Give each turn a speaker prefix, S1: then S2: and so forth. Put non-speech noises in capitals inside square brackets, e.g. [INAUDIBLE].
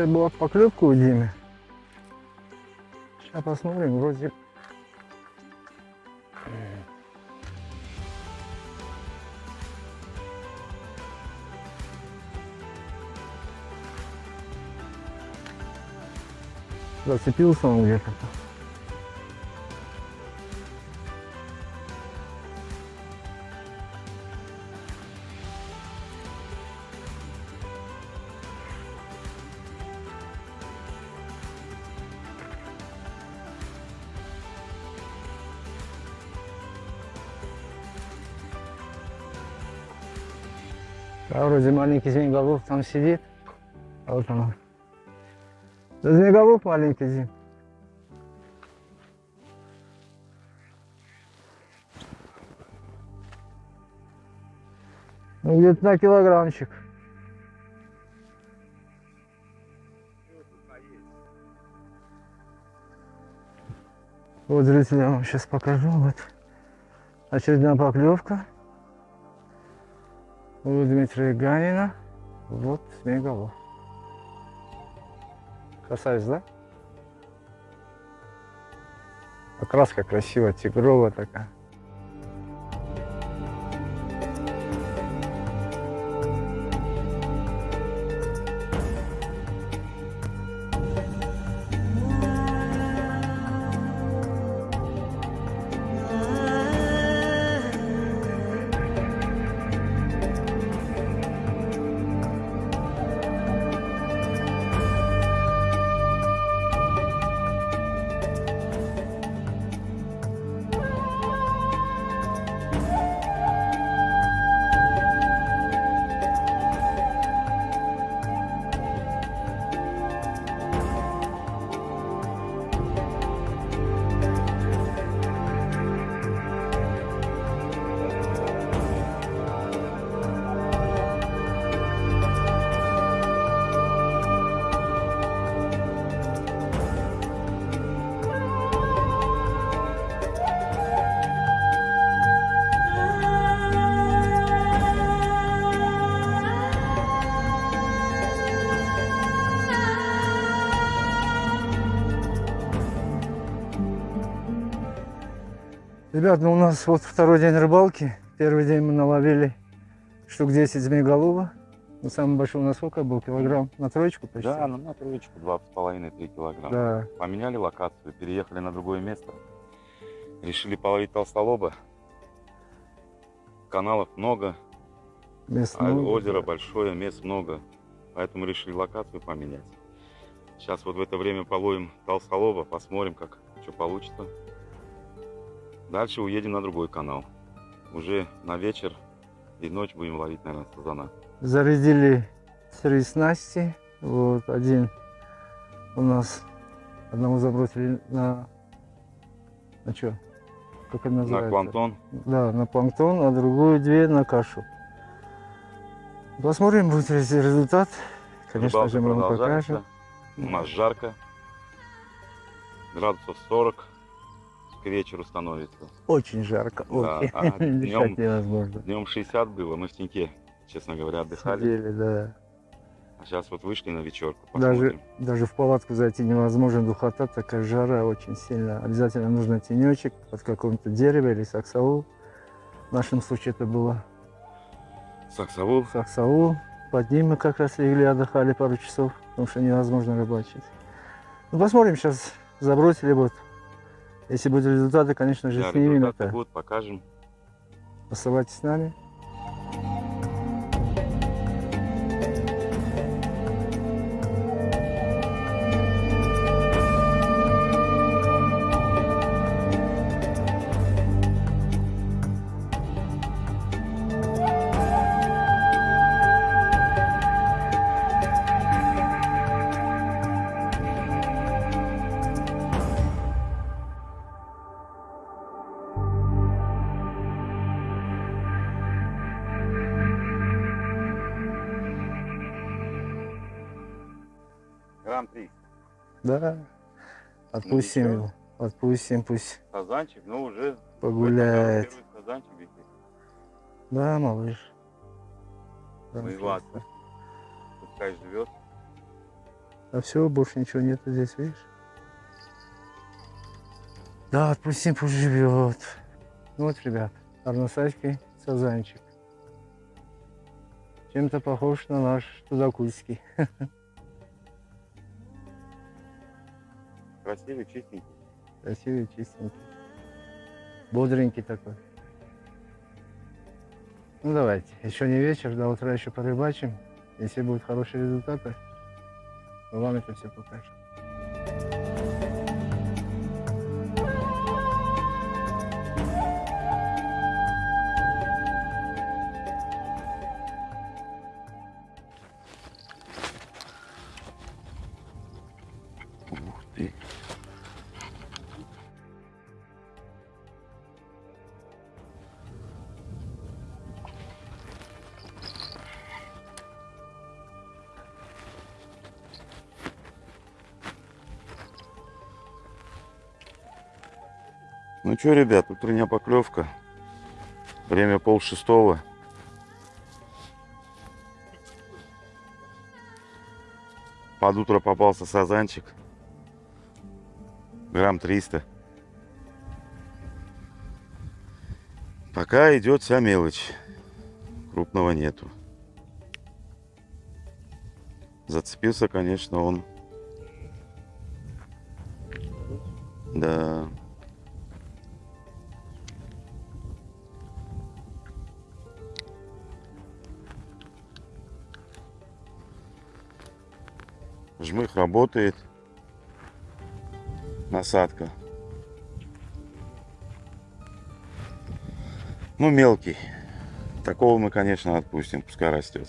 S1: Раньше была поклевка у Димы. Сейчас посмотрим, вроде... Зацепился он где-то. А вроде маленький змееголов там сидит. А вот он. Да змееголов маленький Дим. Ну, где-то на килограммчик. Вот, вам сейчас покажу. Вот очередная поклевка. У Дмитрия Ганина. Вот змееголов. Красавец, да? Окраска красивая, тигровая такая. Ребят, ну у нас вот второй день рыбалки. Первый день мы наловили штук 10 змееголова. Ну, самый большой у нас сколько был? Килограмм на троечку почти?
S2: Да, ну на троечку, два с половиной, три килограмма.
S1: Да.
S2: Поменяли локацию, переехали на другое место. Решили половить толстолоба. Каналов много,
S1: Мест
S2: а
S1: много.
S2: озеро большое, мест много. Поэтому решили локацию поменять. Сейчас вот в это время половим толстолоба, посмотрим, как что получится. Дальше уедем на другой канал. Уже на вечер и ночь будем ловить, наверное, сазана.
S1: Зарядили три снасти. Вот один у нас одного забросили на на что? Как это
S2: На
S1: называется?
S2: планктон.
S1: Да, на планктон, а другую две на кашу. Посмотрим, будет ли результат. Конечно
S2: Рыбалка
S1: же, мы вам покажем.
S2: У нас жарко. Градусов 40 к вечеру становится.
S1: Очень жарко.
S2: Да,
S1: Очень.
S2: а [LAUGHS]
S1: Дышать
S2: днем-
S1: невозможно.
S2: Днем 60 было, мы в теньке, честно говоря, отдыхали.
S1: Сидели, да.
S2: А сейчас вот вышли на вечерку,
S1: Даже,
S2: посмотрим.
S1: даже в палатку зайти невозможно, духота, такая жара очень сильно. Обязательно нужно тенечек под каком-то дереве или саксаул. В нашем случае это было
S2: Саксовул.
S1: саксаул. Под ним мы как раз легли, отдыхали пару часов, потому что невозможно рыбачить. Ну, посмотрим, сейчас забросили вот. Если будут результаты, конечно же,
S2: Да,
S1: снимем
S2: результаты
S1: это.
S2: будут, покажем.
S1: Оставайтесь с нами.
S2: Грамм 3.
S1: Да. Отпустим
S2: ничего.
S1: его. Отпустим, пусть
S2: Сазанчик, ну уже
S1: погуляет. Да, малыш.
S2: Мы его
S1: Замечательно.
S2: отпустим. Пускай живет.
S1: А все, больше ничего нет здесь, видишь? Да, отпустим, пусть живет. Ну вот, ребят, арносайский сазанчик. Чем-то похож на наш тудакульский. [LAUGHS]
S2: Красивый, чистенький.
S1: Красивый, чистенький. Бодренький такой. Ну давайте, еще не вечер, до утра еще порыбачим. Если будут хорошие результаты, мы вам это все покажем.
S2: Ну что, ребят, утренняя поклевка. Время пол шестого. Под утро попался сазанчик. Грамм 300. Пока идет вся мелочь. Крупного нету. Зацепился, конечно, он. Да. Жмых работает. Насадка. Ну, мелкий. Такого мы, конечно, отпустим, пускай растет.